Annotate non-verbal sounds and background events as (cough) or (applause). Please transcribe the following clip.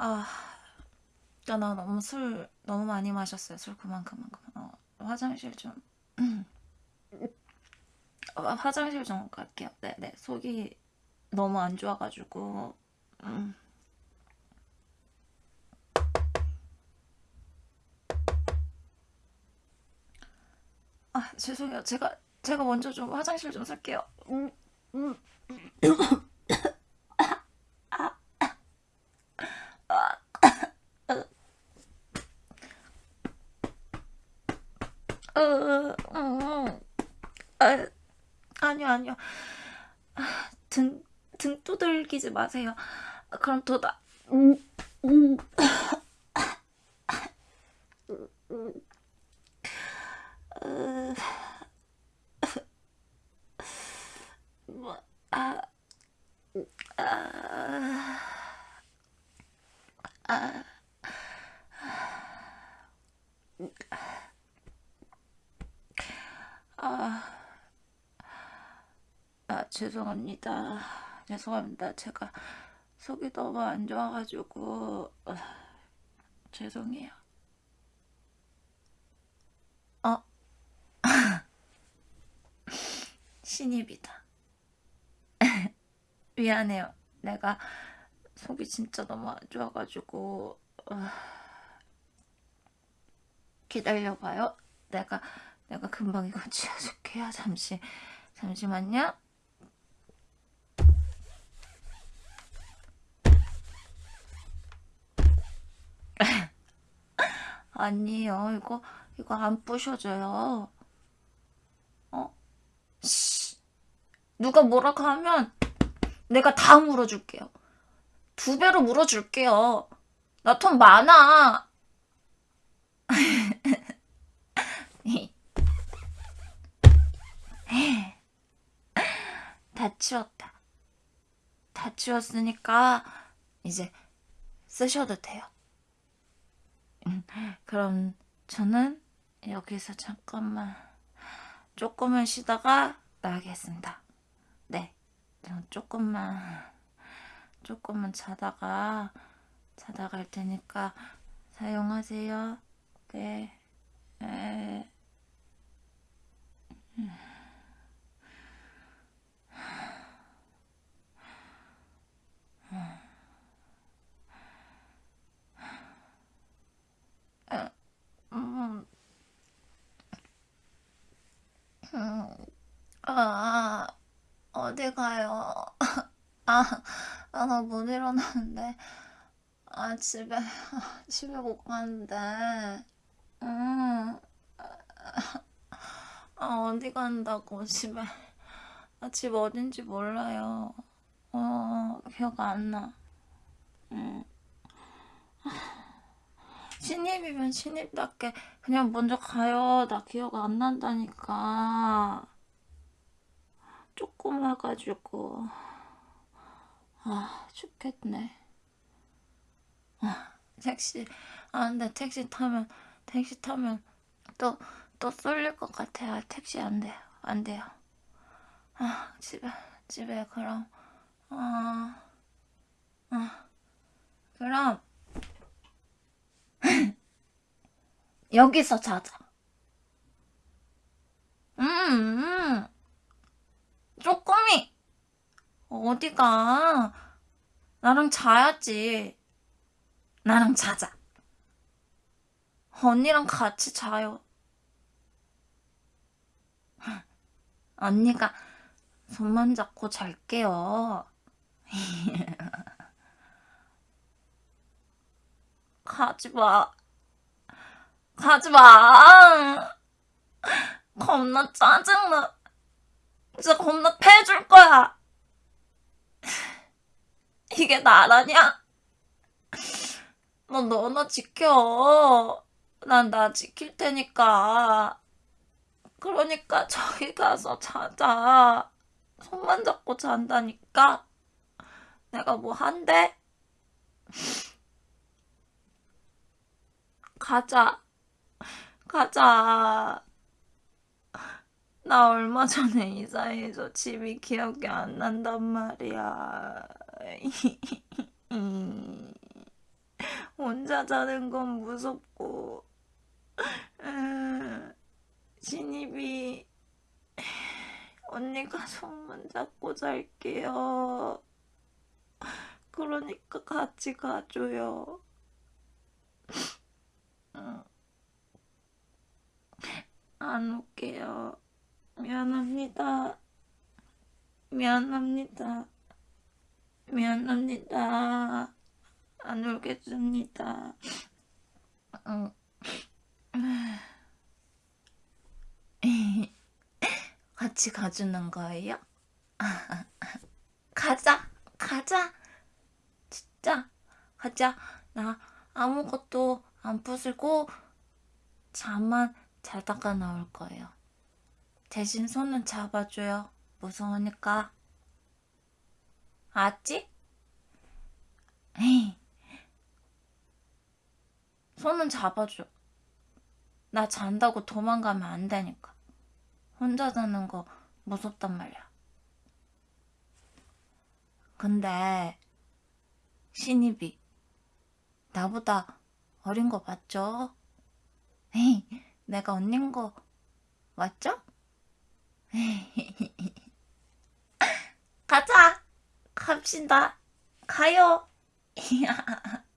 아, 나, 나 너무 술 너무 많이 마셨어요. 술 그만 그만 그만. 어, 화장실 좀. (clears throat) 어, 화장실 좀 갈게요. 네, 네. 속이 너무 안 좋아가지고. 음. 아, 죄송해요. 제가 제가 먼저 좀 화장실 좀 살게요. 음, 음. 어, 음, 아, 아니요, 아니요. 아, 등, 등 두들기지 마세요. 아, 그럼 더 나, 음, 음. 으, 뭐, 아, 아, 아, 아, 아, 죄송합니다. 죄송합니다. 제가 속이 너무 안 좋아가지고, 아, 죄송해요. 어? (laughs) 신입이다. (laughs) 미안해요. 내가 속이 진짜 너무 안 좋아가지고, 아, 기다려봐요. 내가, 내가 금방 이거 지워줄게요. 잠시, 잠시만요. 아니에요. 이거, 이거 안 부셔져요. 어? 씨. 누가 뭐라고 하면 내가 다 물어줄게요. 두 배로 물어줄게요. 나 돈 많아. (laughs) 다 치웠다. 다 치웠으니까 이제 쓰셔도 돼요. 그럼 저는 여기서 잠깐만 조금만 쉬다가 나가겠습니다. 네, 저 조금만 조금만 자다가 자다 갈 테니까 사용하세요. 네. 에... 음, 음, 아, 어디 가요? (laughs) 아, 아, 나 못 일어나는데. 아, 집에, 아, (laughs) 집에 못 가는데. 음, 아, 어디 간다고, 집에. 아, 집 어딘지 몰라요. 어, 기억 안 나. 음. 신입이면 신입답게 그냥 먼저 가요. 나 기억 안 난다니까. 조금 와가지고. 아, 죽겠네. 아, 택시. 아, 근데 택시 타면, 택시 타면 또, 또 쏠릴 것 같아요. 택시 안 돼요. 안 돼요. 아, 집에, 집에, 그럼. 아, 아, 그럼. (clears throat) 여기서 자자. 음, 음. 쪼꼬미. 어디가? 나랑 자야지. 나랑 자자. 언니랑 같이 자요. (laughs) 언니가 손만 잡고 잘게요. (laughs) 가지 마. 가지 마. (laughs) 겁나 짜증나. 진짜 겁나 패줄 거야. 이게 나라냐? 너 너나 지켜. 난 나 지킬 테니까. 그러니까 저기 가서 자자. 손만 잡고 잔다니까. 내가 뭐 한대? 가자. 가자. 나 얼마 전에 이사해서 집이 기억이 안 난단 말이야. (laughs) 혼자 자는 건 무섭고 음, 신입이 언니가 손만 잡고 잘게요. 그러니까 같이 가줘요. 음. 안 올게요. 미안합니다. 미안합니다. 미안합니다. 안 울겠습니다. 응. 같이 가주는 거예요? 가자, 가자. 진짜, 가자. 나 아무것도 안 부수고 잠만 자다가 나올 거예요. 대신 손은 잡아줘요. 무서우니까. 알았지? 에이. 손은 잡아줘. 나 잔다고 도망가면 안 되니까. 혼자 자는 거 무섭단 말이야. 근데 신입이 나보다 어린 거 맞죠? 에이, 내가 언닌 거 맞죠? (laughs) 가자! 갑시다. 가요! (laughs)